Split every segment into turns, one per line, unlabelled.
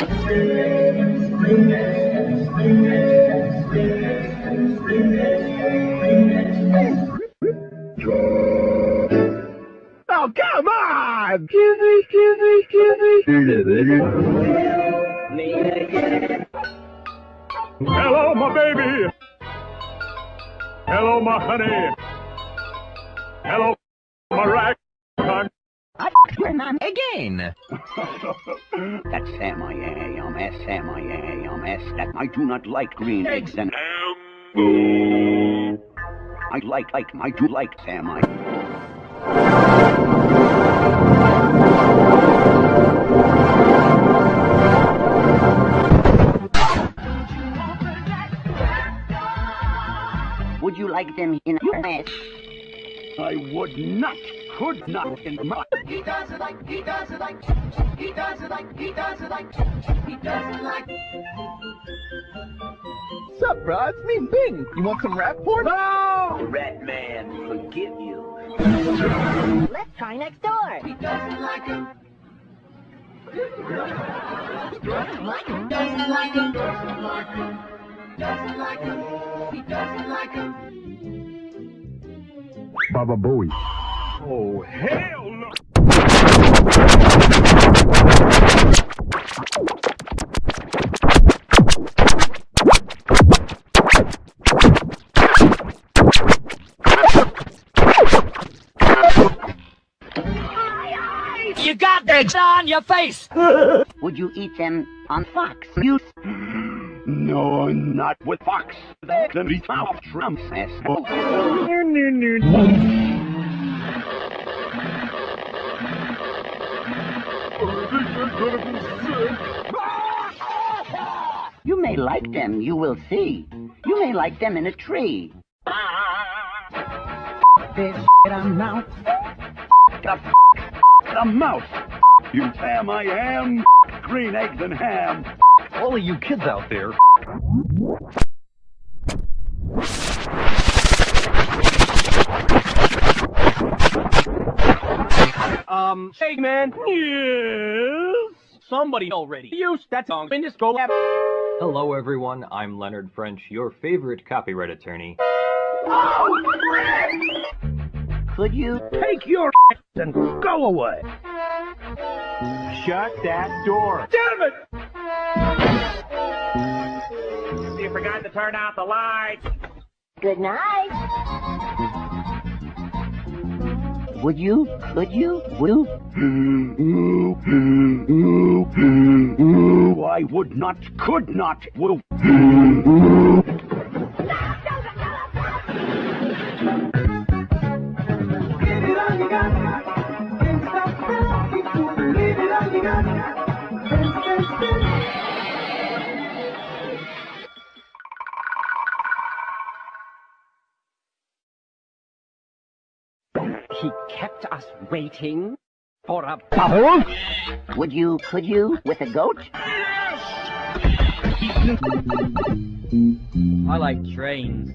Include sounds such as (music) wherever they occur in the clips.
Oh, come on! Hello, my baby. Hello, my honey. Hello, my rag.
Again. (laughs)
That's Sam I am, S Sam I am, S that I do not like green eggs and I like like I do like Sam I Would you like them in your ass? I would not, could not in my
He does it like, he does it like, he does it like, he does it like, he does it like.
Sup, bro? It's me, Bing. You want some rap porn? No!
Rat man, forgive you.
Let's try next door.
He doesn't like him.
Like
Doesn't like him. Doesn't like him. Doesn't like him. He doesn't like him.
Baba Booey. Oh, hell no!
You got eggs on your face. (laughs)
Would you eat them on Fox News? No, not with Fox. They can be off Trump's asshole. Like them, you will see. You may like them in a tree. This a mouth. The, the mouse. You Sam I am. Green eggs and ham.
All of you kids out there.
Um, hey man. Yes. Somebody already used that song in this go app.
Hello, everyone. I'm Leonard French, your favorite copyright attorney.
Oh, Could you?
Take your and go away. Shut that door. Damn it!
You forgot to turn out the lights.
Good night.
Would you? Could you? Will? I would not, could not, will.
Kept us waiting for a bubble?
Would you, could you, with a goat?
I like trains.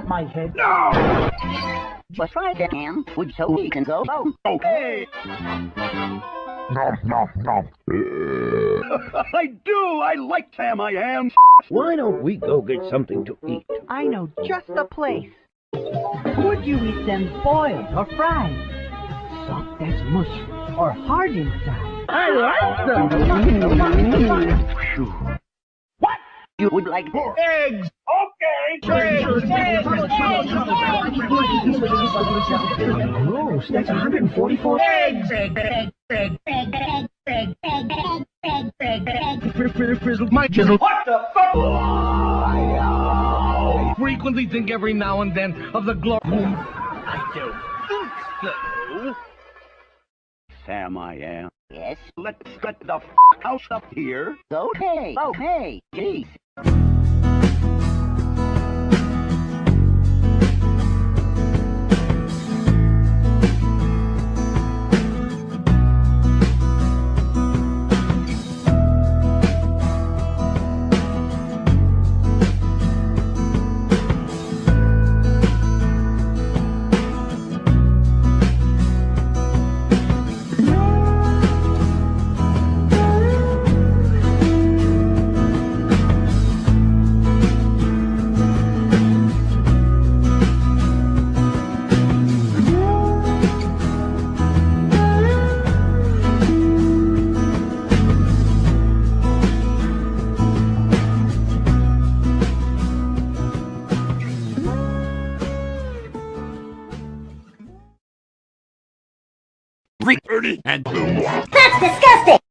Want my head?
Just try it, Ham. Would so we can go? Oh,
Okay.
Nom, nom, nom. (laughs)
I do. I like Sam. I am.
Why don't we go get something to eat?
I know just the place. Would you eat them boiled or fried? Soft as mush or hard inside?
I like them.
What? You would like
Eggs. Okay. Gross. That's 144 eggs. My chisel. What the fuck? Frequently think every now and then of the glory. I don't think so.
Sam. I am. Yes. Let's get the f- house up here. Okay. Oh. Okay. Jeez.
Dirty and
That's (laughs) disgusting!